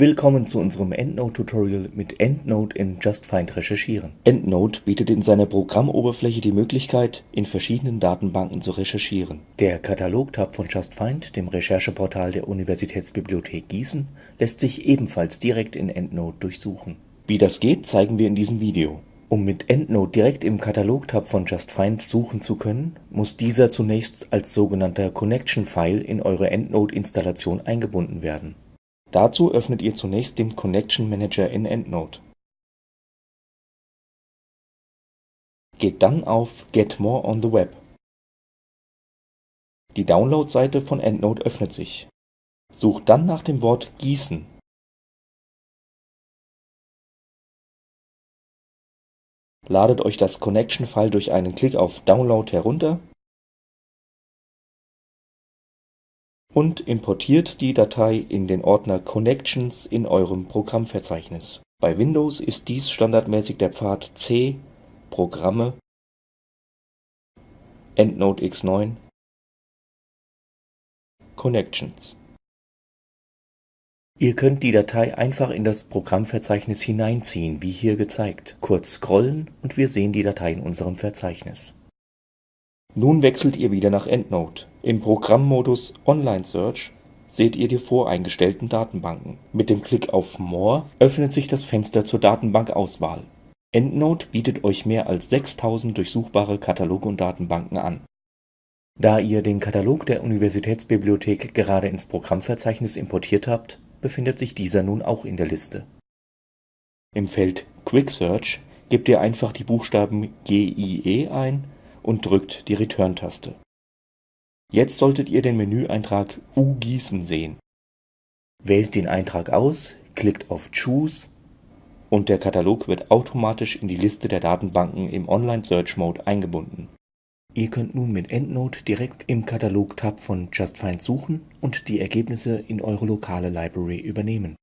Willkommen zu unserem EndNote-Tutorial mit EndNote in JustFind recherchieren. EndNote bietet in seiner Programmoberfläche die Möglichkeit, in verschiedenen Datenbanken zu recherchieren. Der Katalog-Tab von JustFind, dem Rechercheportal der Universitätsbibliothek Gießen, lässt sich ebenfalls direkt in EndNote durchsuchen. Wie das geht, zeigen wir in diesem Video. Um mit EndNote direkt im Katalog-Tab von JustFind suchen zu können, muss dieser zunächst als sogenannter Connection-File in eure EndNote-Installation eingebunden werden Dazu öffnet ihr zunächst den Connection Manager in EndNote. Geht dann auf Get More on the Web. Die Download-Seite von EndNote öffnet sich. Sucht dann nach dem Wort Gießen. Ladet euch das Connection-File durch einen Klick auf Download herunter und importiert die Datei in den Ordner Connections in eurem Programmverzeichnis. Bei Windows ist dies standardmäßig der Pfad C Programme EndNote X9 Connections. Ihr könnt die Datei einfach in das Programmverzeichnis hineinziehen, wie hier gezeigt. Kurz scrollen und wir sehen die Datei in unserem Verzeichnis. Nun wechselt ihr wieder nach EndNote. Im Programmmodus Online Search seht ihr die voreingestellten Datenbanken. Mit dem Klick auf More öffnet sich das Fenster zur Datenbankauswahl. EndNote bietet euch mehr als 6000 durchsuchbare Kataloge und Datenbanken an. Da ihr den Katalog der Universitätsbibliothek gerade ins Programmverzeichnis importiert habt, befindet sich dieser nun auch in der Liste. Im Feld Quick Search gebt ihr einfach die Buchstaben GIE ein und drückt die Return-Taste. Jetzt solltet ihr den Menüeintrag U-Gießen sehen. Wählt den Eintrag aus, klickt auf Choose und der Katalog wird automatisch in die Liste der Datenbanken im Online Search Mode eingebunden. Ihr könnt nun mit EndNote direkt im Katalog-Tab von JustFind suchen und die Ergebnisse in eure lokale Library übernehmen